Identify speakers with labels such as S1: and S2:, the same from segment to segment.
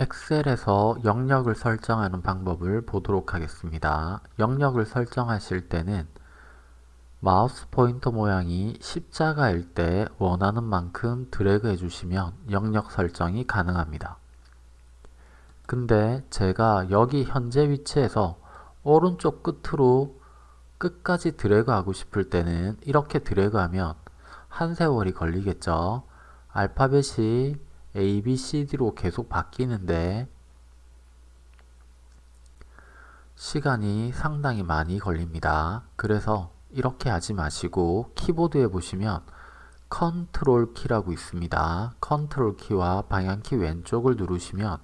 S1: 엑셀에서 영역을 설정하는 방법을 보도록 하겠습니다. 영역을 설정하실 때는 마우스 포인터 모양이 십자가일 때 원하는 만큼 드래그 해주시면 영역 설정이 가능합니다. 근데 제가 여기 현재 위치에서 오른쪽 끝으로 끝까지 드래그 하고 싶을 때는 이렇게 드래그 하면 한 세월이 걸리겠죠. 알파벳이 A, B, C, D로 계속 바뀌는데 시간이 상당히 많이 걸립니다. 그래서 이렇게 하지 마시고 키보드에 보시면 컨트롤 키라고 있습니다. 컨트롤 키와 방향키 왼쪽을 누르시면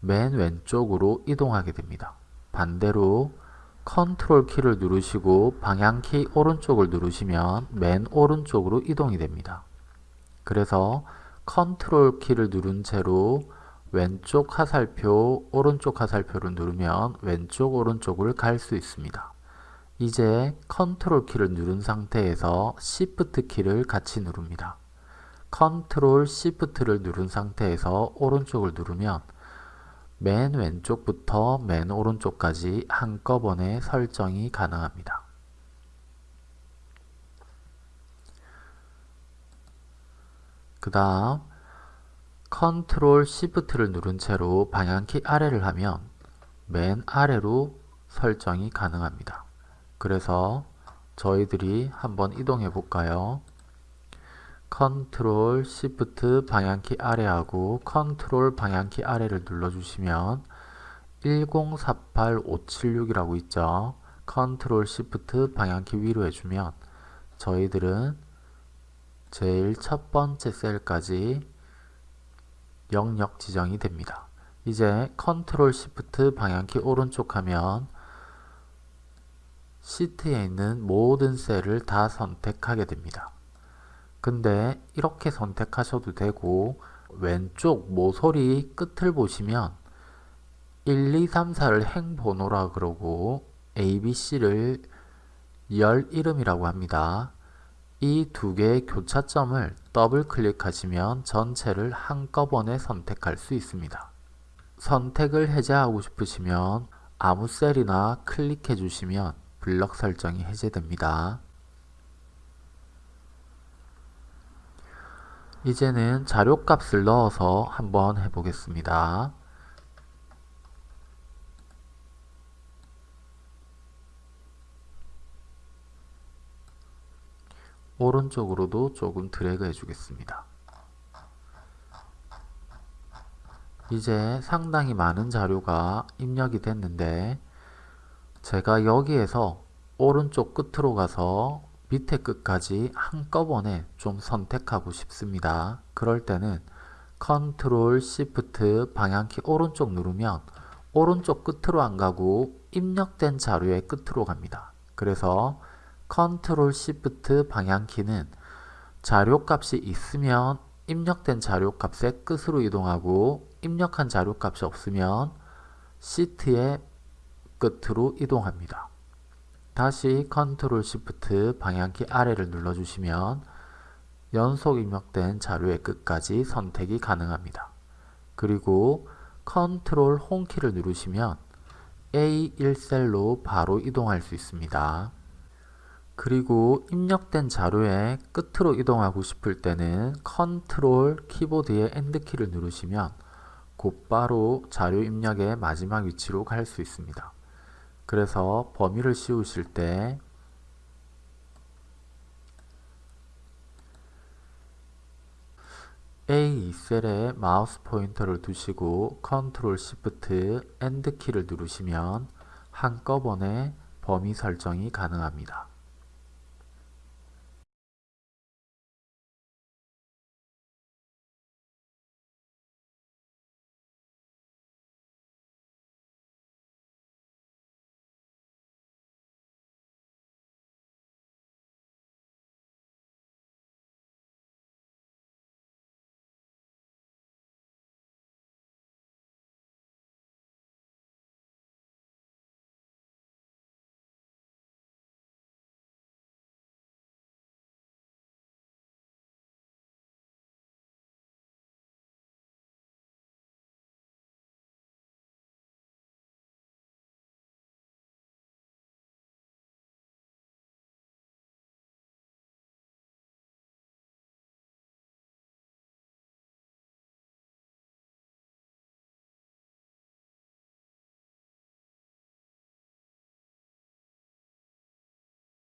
S1: 맨 왼쪽으로 이동하게 됩니다. 반대로 컨트롤 키를 누르시고 방향키 오른쪽을 누르시면 맨 오른쪽으로 이동이 됩니다. 그래서 컨트롤 키를 누른 채로 왼쪽 화살표, 오른쪽 화살표를 누르면 왼쪽, 오른쪽을 갈 수 있습니다. 이제 컨트롤 키를 누른 상태에서 Shift 키를 같이 누릅니다. 컨트롤 Shift를 누른 상태에서 오른쪽을 누르면 맨 왼쪽부터 맨 오른쪽까지 한꺼번에 설정이 가능합니다. 그 다음 컨트롤 시프트를 누른 채로 방향키 아래를 하면 맨 아래로 설정이 가능합니다. 그래서 저희들이 한번 이동해 볼까요? 컨트롤 시프트 방향키 아래하고 컨트롤 방향키 아래를 눌러주시면 1048576이라고 있죠. 컨트롤 시프트 방향키 위로 해주면 저희들은 제일 첫 번째 셀까지 영역 지정이 됩니다. 이제 컨트롤 시프트 방향키 오른쪽 하면 시트에 있는 모든 셀을 다 선택하게 됩니다. 근데 이렇게 선택하셔도 되고 왼쪽 모서리 끝을 보시면 1, 2, 3, 4를 행번호라 그러고 A, B, C를 열 이름이라고 합니다. 이 두 개의 교차점을 더블 클릭하시면 전체를 한꺼번에 선택할 수 있습니다. 선택을 해제하고 싶으시면 아무 셀이나 클릭해 주시면 블럭 설정이 해제됩니다. 이제는 자료값을 넣어서 한번 해보겠습니다. 오른쪽으로도 조금 드래그 해주겠습니다. 이제 상당히 많은 자료가 입력이 됐는데 제가 여기에서 오른쪽 끝으로 가서 밑에 끝까지 한꺼번에 좀 선택하고 싶습니다. 그럴 때는 컨트롤 시프트 방향키 오른쪽 누르면 오른쪽 끝으로 안 가고 입력된 자료의 끝으로 갑니다. 그래서 컨트롤 시프트 방향키는 자료값이 있으면 입력된 자료값의 끝으로 이동하고 입력한 자료값이 없으면 시트의 끝으로 이동합니다. 다시 컨트롤 시프트 방향키 아래를 눌러주시면 연속 입력된 자료의 끝까지 선택이 가능합니다. 그리고 컨트롤 Home키를 누르시면 A1셀로 바로 이동할 수 있습니다. 그리고 입력된 자료의 끝으로 이동하고 싶을 때는 컨트롤 키보드의 End키를 누르시면 곧바로 자료 입력의 마지막 위치로 갈 수 있습니다. 그래서 범위를 씌우실 때 A2셀에 마우스 포인터를 두시고 컨트롤 시프트 End 키를 누르시면 한꺼번에 범위 설정이 가능합니다.